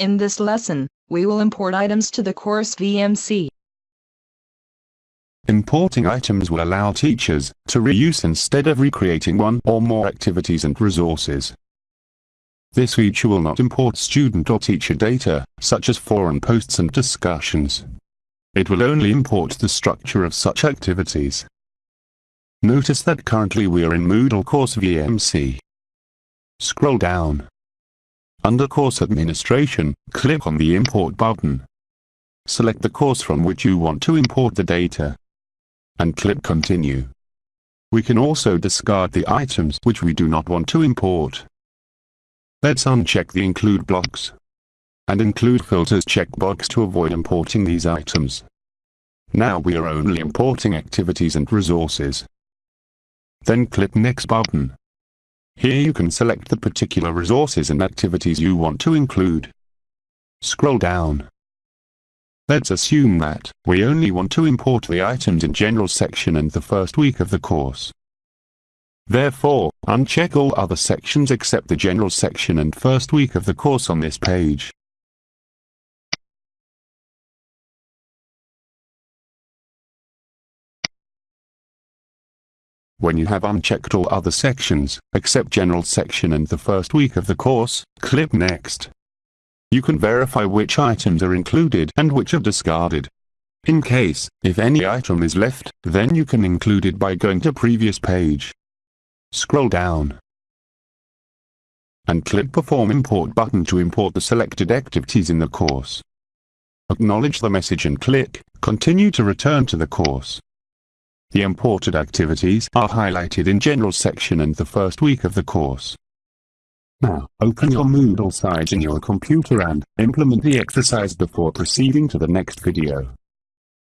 In this lesson, we will import items to the course VMC. Importing items will allow teachers to reuse instead of recreating one or more activities and resources. This feature will not import student or teacher data, such as forum posts and discussions. It will only import the structure of such activities. Notice that currently we are in Moodle course VMC. Scroll down. Under Course Administration, click on the Import button. Select the course from which you want to import the data. And click Continue. We can also discard the items which we do not want to import. Let's uncheck the Include blocks. And Include Filters checkbox to avoid importing these items. Now we are only importing activities and resources. Then click Next button. Here you can select the particular resources and activities you want to include. Scroll down. Let's assume that we only want to import the items in General section and the first week of the course. Therefore, uncheck all other sections except the General section and first week of the course on this page. When you have unchecked all other sections, except General section and the first week of the course, click Next. You can verify which items are included and which are discarded. In case, if any item is left, then you can include it by going to previous page. Scroll down. And click Perform Import button to import the selected activities in the course. Acknowledge the message and click Continue to return to the course. The imported activities are highlighted in General section and the first week of the course. Now, open your Moodle site in your computer and implement the exercise before proceeding to the next video.